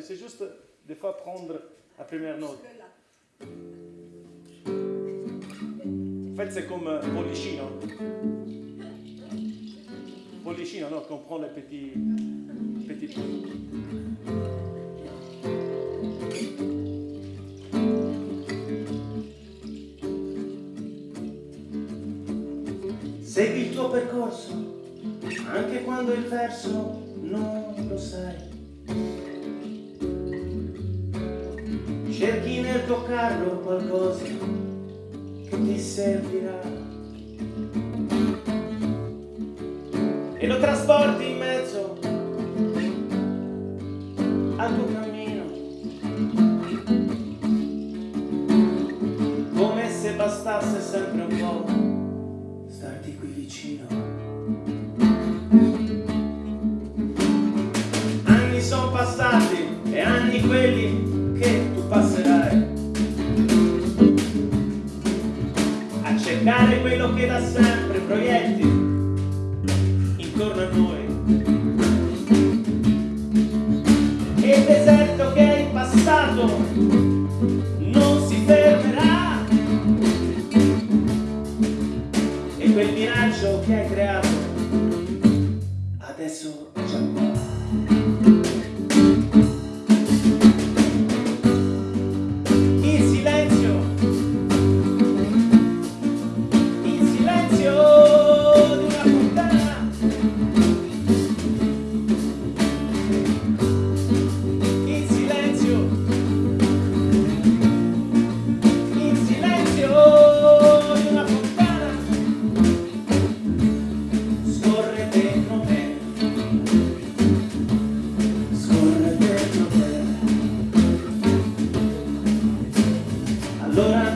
C'est juste des fois prendre la première note. En fait, c'est comme un pollicino. Pollicino, non, qu'on prend les petits, petits. Segui il tuo percorso, anche quando il verso non lo sai. Cerchi nel tuo carro qualcosa che ti servirà. E lo trasporti in mezzo al tuo cammino. Come se bastasse sempre un po' starti qui vicino. Anni sono passati cercare quello che da sempre proietti intorno a noi. E il deserto che hai passato non si fermerà e quel miraggio che hai creato adesso è già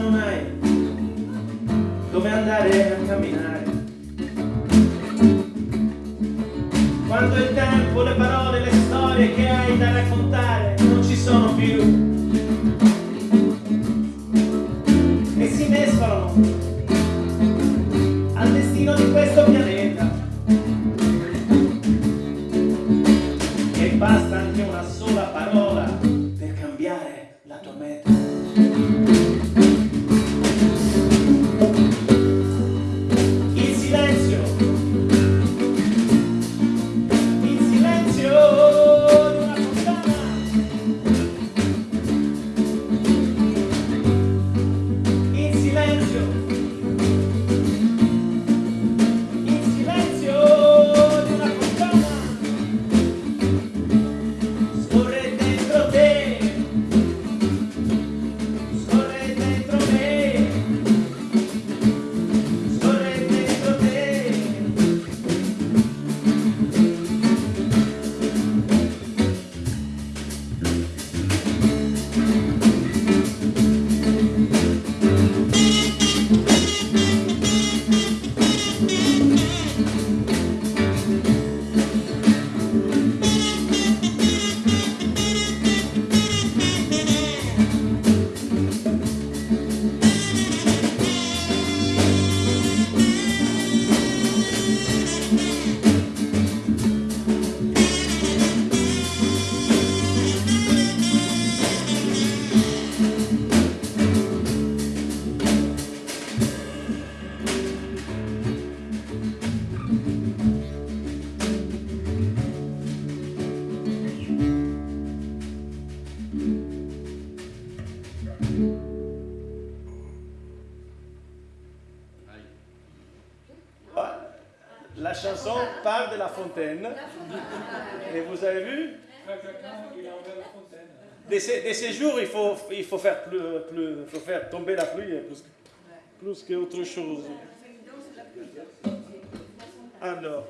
non hai dove andare a camminare. Quando il tempo, le parole, le storie che hai da raccontare non ci sono più. E si mescolano al destino di questo pianeta. E basta anche una sola parola per cambiare la tua meta. La chanson parle de la fontaine. Et vous avez vu? De ces, jours, il faut, il faut, faire, plus, faire tomber la pluie plus, plus qu'autre chose. Alors,